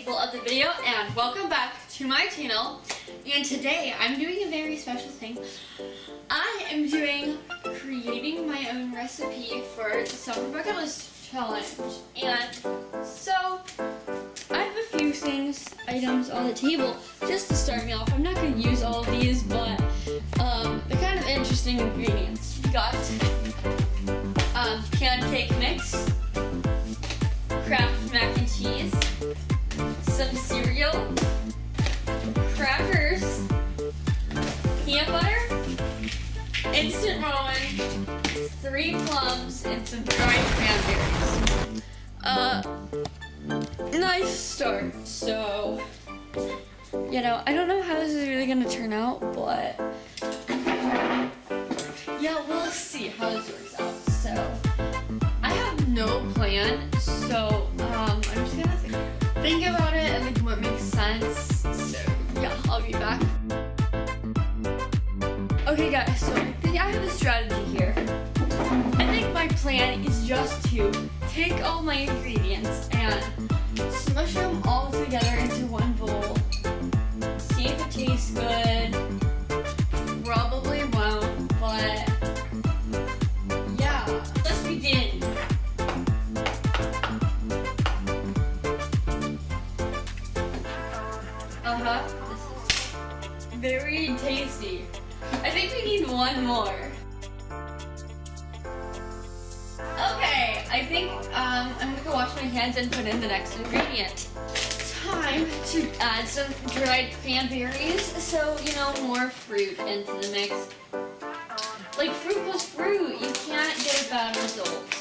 people of the video and welcome back to my channel and today I'm doing a very special thing. I am doing creating my own recipe for the summer bucket list challenge and so I have a few things, items on the table just to start me off. I'm not going to use all of these but um, they're kind of interesting ingredients. We got um, mix, Kraft mac and cheese, some cereal, crackers, peanut butter, instant ramen, three plums, and some dried cranberries. Uh, nice start. So, you know, I don't know how this is really gonna turn out, but yeah, we'll see how this works out. So, I have no plan, so um, I'm just gonna think about plan is just to take all my ingredients and smush them all together into one bowl. See if it tastes good. Probably won't, but yeah, let's begin. Uh-huh, very tasty. I think we need one more. I think um, I'm gonna go wash my hands and put in the next ingredient. Time to add some dried cranberries, so, you know, more fruit into the mix. Like, fruit plus fruit, you can't get a bad result.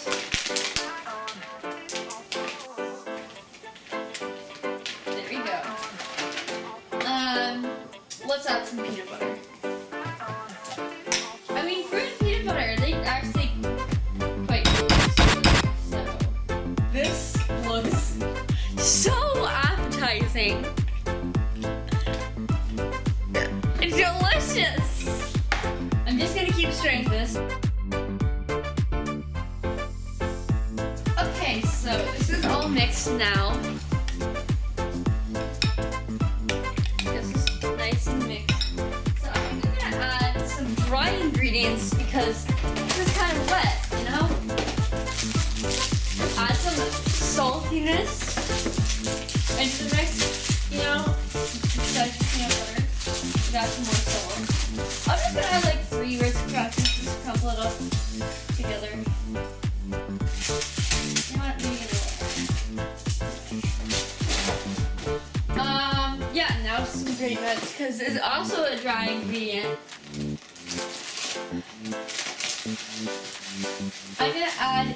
It's delicious. I'm just gonna keep stirring this. Okay, so this is all mixed now. Is nice and mixed. So I'm gonna add some dry ingredients because this is kind of wet, you know? Add some saltiness into the mix, Some more salt. I'm just gonna add like three Ritz crackers, just crumple it up together. Um, yeah, now some grape nuts, because it's also a dry ingredient. I'm gonna add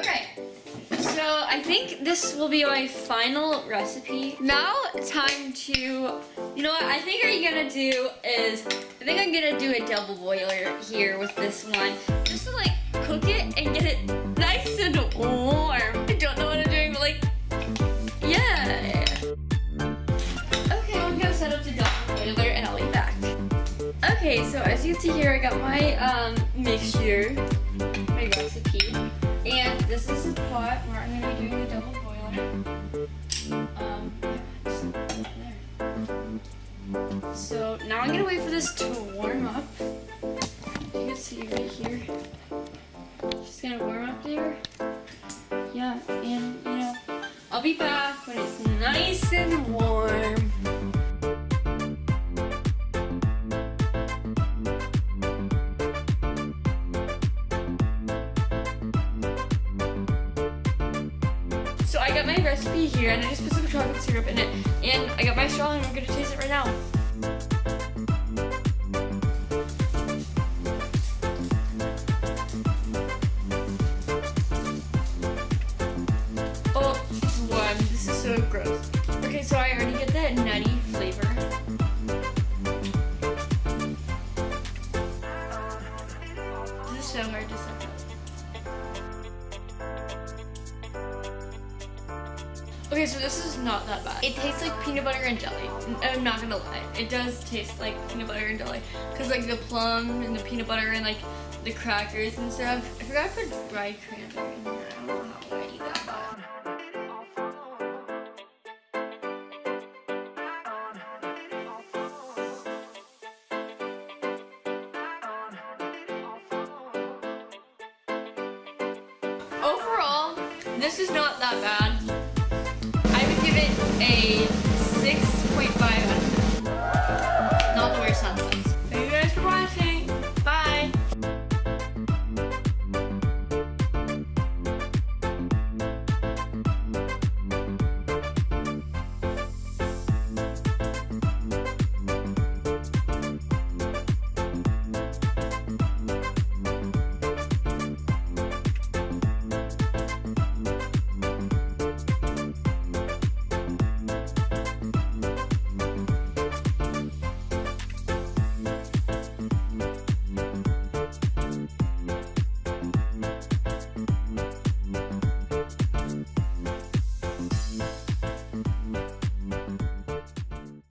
Okay, so I think this will be my final recipe. Now, time to, you know what I think I'm gonna do is, I think I'm gonna do a double boiler here with this one. Just to like cook it and get it nice and warm. I don't know what I'm doing, but like, yeah. Okay, I'm gonna set up the double boiler and I'll be back. Okay, so as you can see here, I got my um, mixture, my recipe. And this is the pot where I'm going to be doing a double boiler. Um. So now I'm going to wait for this to warm up. You can see right here. Just going to warm up there. Yeah, and you know, I'll be back when it's nice and warm. Got my recipe here and I just put some chocolate syrup in it. And I got my straw and I'm gonna taste it right now. Oh, it's warm. This is so gross. Okay, so this is not that bad. It tastes like peanut butter and jelly. I'm not gonna lie. It does taste like peanut butter and jelly. Cause like the plum and the peanut butter and like the crackers and stuff. I forgot to put dried cranberry in there. I don't know how I eat that. Overall, this is not that bad. Give it a 6.5 out of